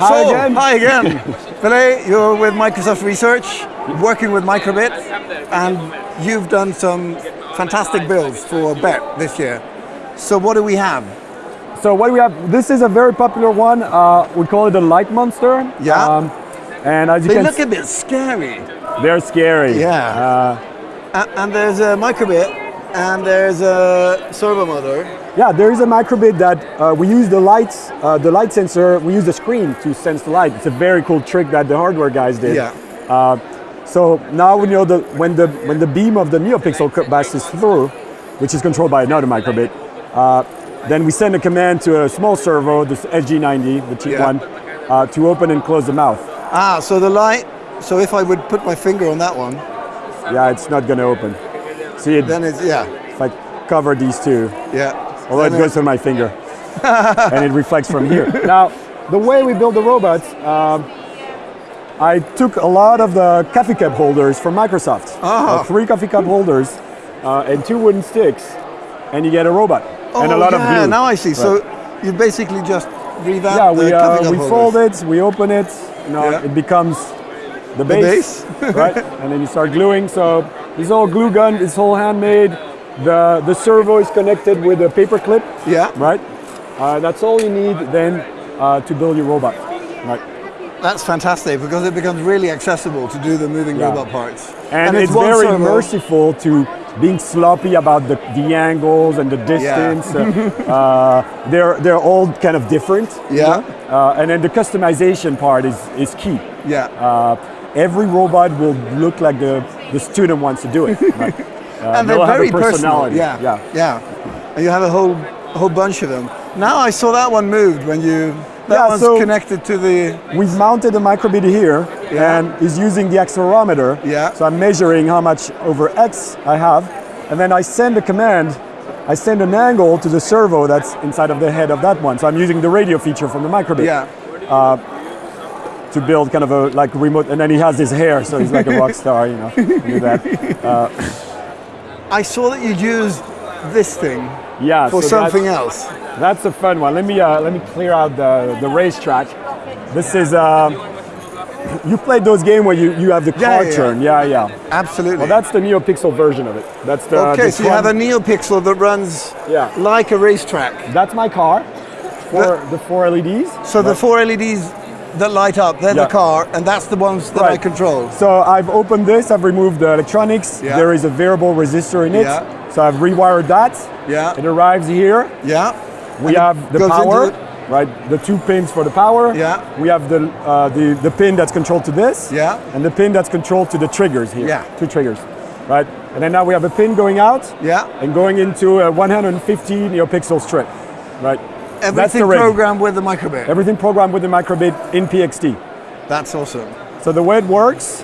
Hi so, again. Hi again. Peli, you're with Microsoft Research, working with Microbit, and you've done some fantastic builds for BETT this year. So what do we have? So what do we have? This is a very popular one. Uh, we call it the Light Monster. Yeah. Um, and as you They can look a bit scary. they're scary. Yeah. Uh, and there's a Microbit, and there's a servo motor. yeah, there is a microbit that uh, we use the lights, uh, the light sensor, we use the screen to sense the light. It's a very cool trick that the hardware guys did. Yeah. Uh, so now we know that when the when the beam of the NeoPixel passes through, which is controlled by another microbit, uh, then we send a command to a small servo, this SG90, the cheap Yeah. one, uh, to open and close the mouth. Ah, so the light, so if I would put my finger on that one, Yeah, it's not going to open. See, it, then it's, yeah, if I cover these two, yeah. although it goes through my finger, and it reflects from here. Now, the way we build the robots, um, I took a lot of the coffee cup holders from Microsoft. Ah. Uh, three coffee cup holders uh, and two wooden sticks, and you get a robot. and a Oh, lot of yeah, glue. now I see. So you basically just revamp yeah, the we, coffee uh, we holders. fold it, we open it, you know, Yeah. it becomes the base, base. right? And then you start gluing. So is all glue gun, it's all handmade. The, the servo is connected with a paper clip, Yeah, right? Uh, that's all you need then uh, to build your robot, right? that's fantastic because it becomes really accessible to do the moving Yeah. robot parts. And, it's, one very servo. merciful to being sloppy about the, the angles and the distance. uh, uh, they're, they're all kind of different. Yeah, Uh, and then the customization part is, is key. yeah. Uh, every robot will look like the, the student wants to do it. Right? Uh, and they're very personal. Yeah, yeah. yeah. And you have a whole whole bunch of them. Now I saw that one moved when you. That Yeah, one's so- connected to the. We've mounted a microbit here Yeah. and is using the accelerometer. Yeah. So I'm measuring how much over X I have. And then I send a command. I send an angle to the servo that's inside of the head of that one. So I'm using the radio feature from the microbit Yeah. To build kind of a like remote. And then he has his hair, so he's like a rock star, you know. do that. I saw that you used this thing Yeah. for so something that's- else. That's a fun one. Let me uh, let me clear out the the racetrack. This is uh, you played those games where you, you have the car yeah, yeah. turn. Yeah, yeah. Absolutely. Well, that's the NeoPixel version of it. That's the okay, so you have a NeoPixel that runs Yeah. like a racetrack. That's my car. For the four E LEDs. So the four LEDs that light up, they're Yeah. the car, and that's the ones that I control. So I've opened this. I've removed the electronics. Yeah. There is a variable resistor in it. Yeah. So I've rewired that. Yeah. It arrives here. Yeah. We And have the power, right? The two pins for the power. Yeah. We have the, uh, the the pin that's controlled to this. Yeah. And the pin that's controlled to the triggers here. Yeah. Two triggers, right? And then now we have a pin going out Yeah. and going into a 150 neopixel strip, right? That's Everything the programmed with the microbit. Everything programmed with the microbit in PXT. That's awesome. So the way it works,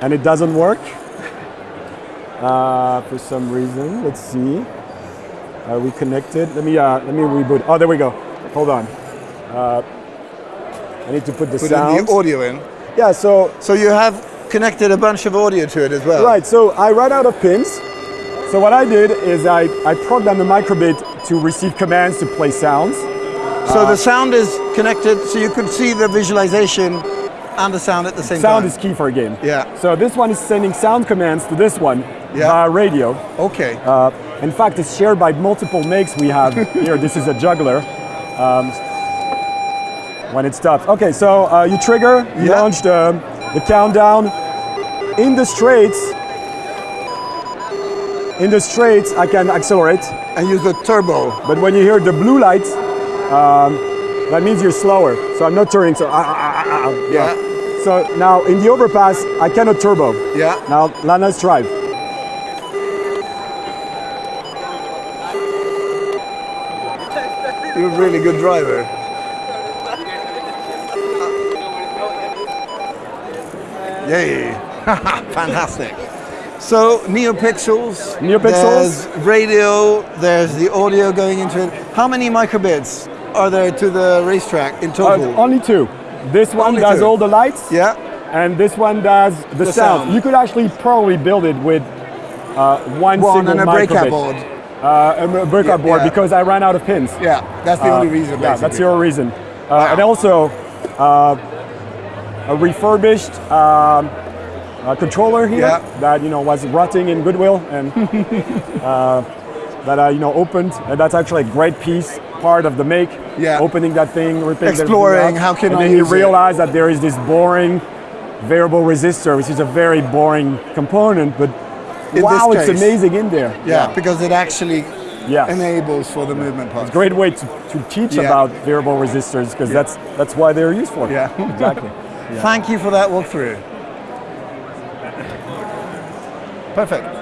and it doesn't work uh, for some reason. Let's see. Are we connected? Let me uh, let me reboot. Oh, there we go. Hold on. Uh, I need to put the Put sound. the audio in. yeah. So So you have connected a bunch of audio to it as well. right. So I ran out of pins. So what I did is I I programmed the microbit to receive commands to play sounds. So the sound is connected, so you could see the visualization and the sound at the same Sound time. Sound is key for a game. Yeah. So this one is sending sound commands to this one Yeah. via radio. Okay. Uh, in fact, it's shared by multiple makes we have here. This is a juggler. Um, when it stops. Okay, so uh, you trigger, you Yeah. launch the, the countdown. In the straights, in the straights, I can accelerate. and use the turbo. But when you hear the blue light, um, that means you're slower. So I'm not turning. So ah, ah, ah, ah, ah, Yeah. So now in the overpass, I cannot turbo. Yeah. Now Lana's drive. You're a really good driver. Yay. Fantastic. So NeoPixels. NeoPixels. There's radio. There's the audio going into it. How many microbits are there to the racetrack in Uh, total? only two. This one Only does two. all the lights. yeah. and this one does the, The sound. sound. You could actually probably build it with uh, one, One single and a breakout board. Uh, a breakout Yeah, board yeah. because I ran out of pins. Yeah. That's the Uh, only reason. Yeah, that's your reason. Uh, and also uh, a refurbished um, uh, controller here Yeah. that you know was rotting in Goodwill and uh, that I you know opened, and that's actually a great piece, part of the make. Yeah. Opening that thing, Exploring, how can and I then you use it? that there is this boring variable resistor, which is a very boring component, but In wow, it's amazing in there. Yeah, because it actually Yeah. enables for the movement part. Great way to, to teach Yeah. about variable resistors because that's that's why they're used for. Yeah. exactly. Thank you for that walkthrough. Perfect.